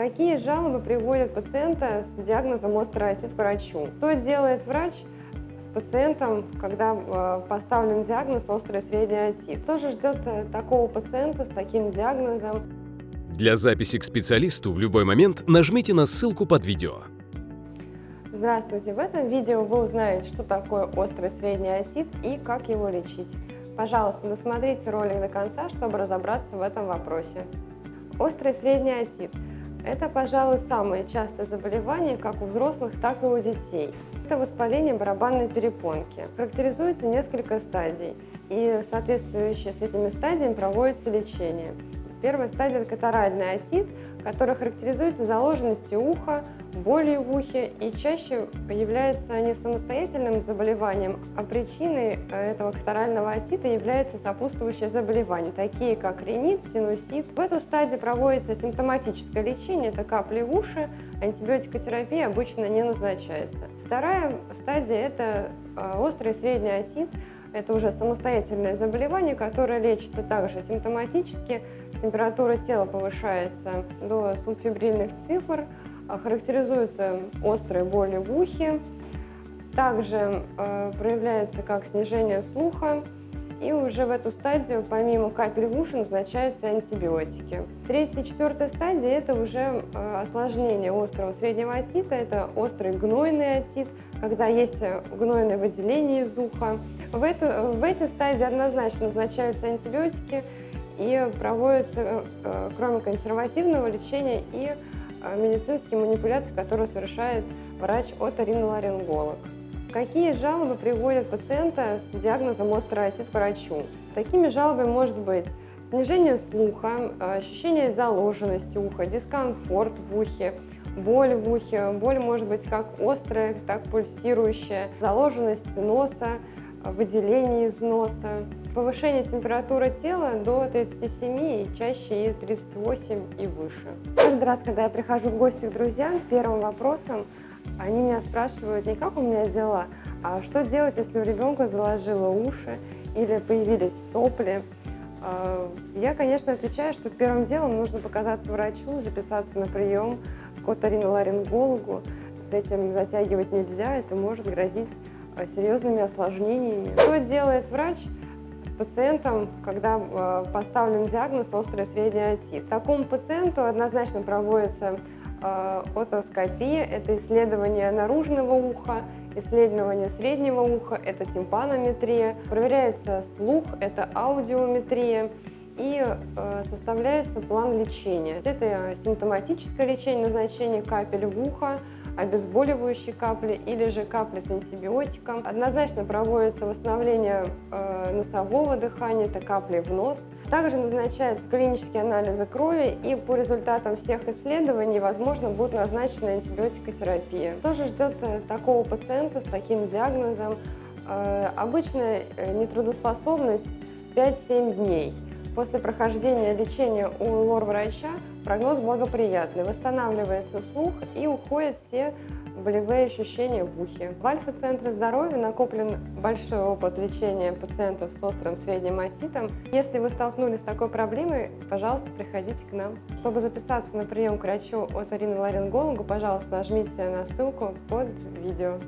Какие жалобы приводят пациента с диагнозом острый отит к врачу? Что делает врач с пациентом, когда э, поставлен диагноз острый средний отит? Что же ждет э, такого пациента с таким диагнозом? Для записи к специалисту в любой момент нажмите на ссылку под видео. Здравствуйте! В этом видео вы узнаете, что такое острый средний отит и как его лечить. Пожалуйста, досмотрите ролик до конца, чтобы разобраться в этом вопросе. Острый средний отит – это, пожалуй, самое частое заболевание как у взрослых, так и у детей. Это воспаление барабанной перепонки. Характеризуется несколько стадий, и соответствующие с этими стадиями проводится лечение. Первая стадия – это катаральный отит, который характеризуется заложенностью уха, болью в ухе и чаще является не самостоятельным заболеванием, а причиной э, этого катарального отита является сопутствующие заболевания, такие как ринит, синусит. В эту стадию проводится симптоматическое лечение, это капли в уши, антибиотикотерапия обычно не назначается. Вторая стадия – это э, острый средний отит, это уже самостоятельное заболевание, которое лечится также симптоматически. Температура тела повышается до субфибрильных цифр, а, характеризуется острой болью в ухе, также э, проявляется как снижение слуха, и уже в эту стадию, помимо капель в уши, назначаются антибиотики. Третья и четвертая стадия – это уже э, осложнение острого среднего отита, это острый гнойный отит, когда есть гнойное выделение из уха. В, эту, в эти стадии однозначно назначаются антибиотики и проводятся, э, кроме консервативного лечения, и Э, медицинские манипуляции, которые совершает врач-оториноларинголог. Какие жалобы приводят пациента с диагнозом острый отит к врачу? Такими жалобами может быть снижение слуха, ощущение заложенности уха, дискомфорт в ухе, боль в ухе. Боль может быть как острая, так пульсирующая, заложенность носа, выделение из носа, повышение температуры тела до 37 и чаще и 38 и выше. Каждый раз, когда я прихожу в гости к друзьям, первым вопросом они меня спрашивают не как у меня дела, а что делать, если у ребенка заложило уши или появились сопли. А, я, конечно, отвечаю, что первым делом нужно показаться врачу, записаться на прием к оториноларингологу. С этим затягивать нельзя, это может грозить а, серьезными осложнениями. Что делает врач? пациентом, когда э, поставлен диагноз острый средний отит. Такому пациенту однозначно проводится э, отоскопия, это исследование наружного уха, исследование среднего уха, это тимпанометрия, проверяется слух, это аудиометрия и э, составляется план лечения. Это симптоматическое лечение, назначение капель в ухо, обезболивающие капли или же капли с антибиотиком. Однозначно проводится восстановление э, носового дыхания, это капли в нос. Также назначаются клинические анализы крови, и по результатам всех исследований, возможно, будет назначена антибиотикотерапия. Что же ждет э, такого пациента с таким диагнозом? Обычная нетрудоспособность 5-7 дней. После прохождения лечения у лор-врача прогноз благоприятный, восстанавливается слух и уходят все болевые ощущения в ухе. В Альфа-центре здоровья накоплен большой опыт лечения пациентов с острым средним отитом. Если вы столкнулись с такой проблемой, пожалуйста, приходите к нам. Чтобы записаться на прием к врачу от Ларингологу, пожалуйста, нажмите на ссылку под видео.